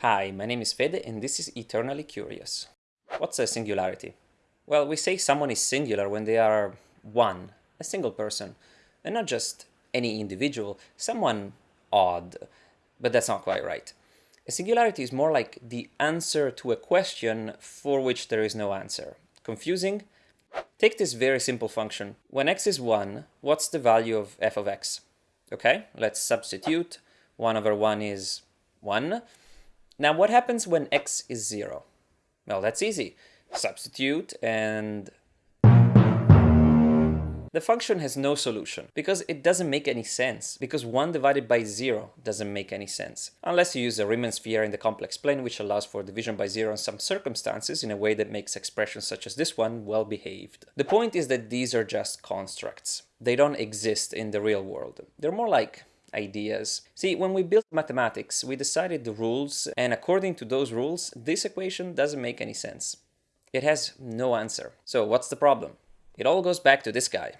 Hi, my name is Fede and this is Eternally Curious. What's a singularity? Well, we say someone is singular when they are one, a single person, and not just any individual, someone odd, but that's not quite right. A singularity is more like the answer to a question for which there is no answer. Confusing? Take this very simple function. When x is 1, what's the value of f of x? Okay, let's substitute. 1 over 1 is 1. Now what happens when x is 0? Well, that's easy. Substitute and the function has no solution because it doesn't make any sense, because 1 divided by 0 doesn't make any sense, unless you use a Riemann sphere in the complex plane which allows for division by 0 in some circumstances in a way that makes expressions such as this one well behaved. The point is that these are just constructs. They don't exist in the real world. They're more like ideas. See, when we built mathematics, we decided the rules, and according to those rules, this equation doesn't make any sense. It has no answer. So what's the problem? It all goes back to this guy.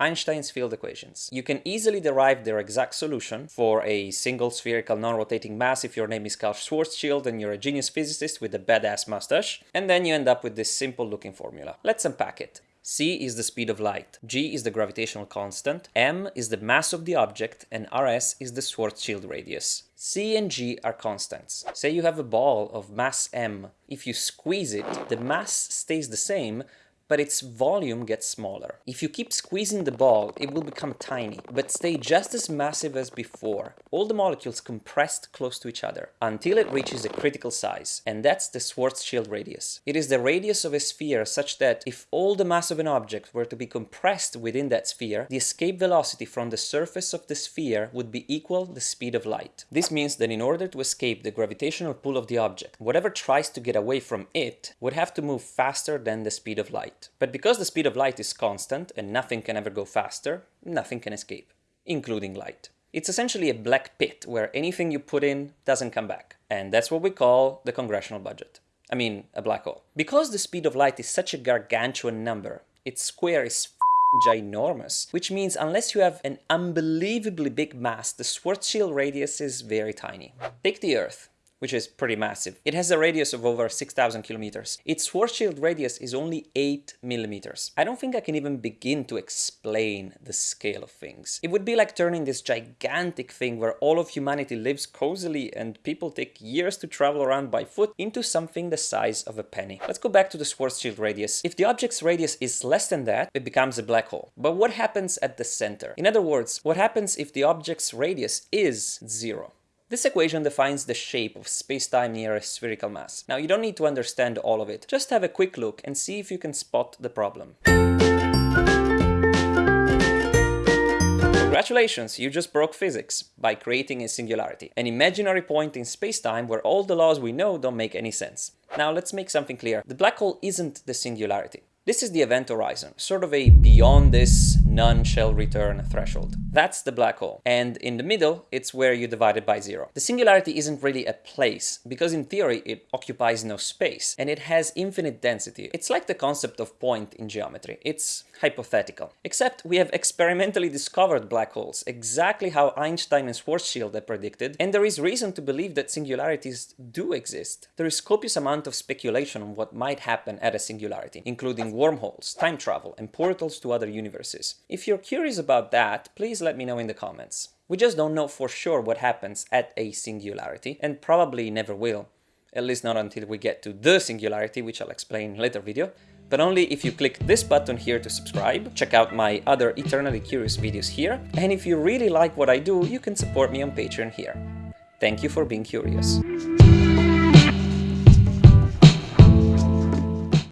Einstein's field equations. You can easily derive their exact solution for a single spherical non-rotating mass if your name is Karl Schwarzschild and you're a genius physicist with a badass mustache, and then you end up with this simple looking formula. Let's unpack it. C is the speed of light, g is the gravitational constant, m is the mass of the object, and rs is the Schwarzschild radius. c and g are constants. Say you have a ball of mass m. If you squeeze it, the mass stays the same, but its volume gets smaller. If you keep squeezing the ball, it will become tiny, but stay just as massive as before. All the molecules compressed close to each other, until it reaches a critical size, and that's the Schwarzschild radius. It is the radius of a sphere such that if all the mass of an object were to be compressed within that sphere, the escape velocity from the surface of the sphere would be equal the speed of light. This means that in order to escape the gravitational pull of the object, whatever tries to get away from it would have to move faster than the speed of light. But because the speed of light is constant and nothing can ever go faster, nothing can escape, including light. It's essentially a black pit where anything you put in doesn't come back. And that's what we call the congressional budget. I mean, a black hole. Because the speed of light is such a gargantuan number, its square is ginormous, which means unless you have an unbelievably big mass, the Schwarzschild radius is very tiny. Take the Earth which is pretty massive. It has a radius of over 6,000 kilometers. Its Schwarzschild radius is only 8 millimeters. I don't think I can even begin to explain the scale of things. It would be like turning this gigantic thing where all of humanity lives cozily and people take years to travel around by foot into something the size of a penny. Let's go back to the Schwarzschild radius. If the object's radius is less than that, it becomes a black hole. But what happens at the center? In other words, what happens if the object's radius is zero? This equation defines the shape of spacetime near a spherical mass. Now you don't need to understand all of it, just have a quick look and see if you can spot the problem. Congratulations, you just broke physics by creating a singularity, an imaginary point in spacetime where all the laws we know don't make any sense. Now let's make something clear. The black hole isn't the singularity. This is the event horizon, sort of a beyond this none shall return threshold. That's the black hole. And in the middle, it's where you divide it by zero. The singularity isn't really a place, because in theory it occupies no space, and it has infinite density. It's like the concept of point in geometry. It's hypothetical. Except we have experimentally discovered black holes, exactly how Einstein and Schwarzschild had predicted, and there is reason to believe that singularities do exist. There is copious amount of speculation on what might happen at a singularity, including wormholes, time travel, and portals to other universes. If you're curious about that, please let me know in the comments. We just don't know for sure what happens at a singularity, and probably never will. At least not until we get to the singularity, which I'll explain in later video, but only if you click this button here to subscribe, check out my other Eternally Curious videos here, and if you really like what I do, you can support me on Patreon here. Thank you for being curious.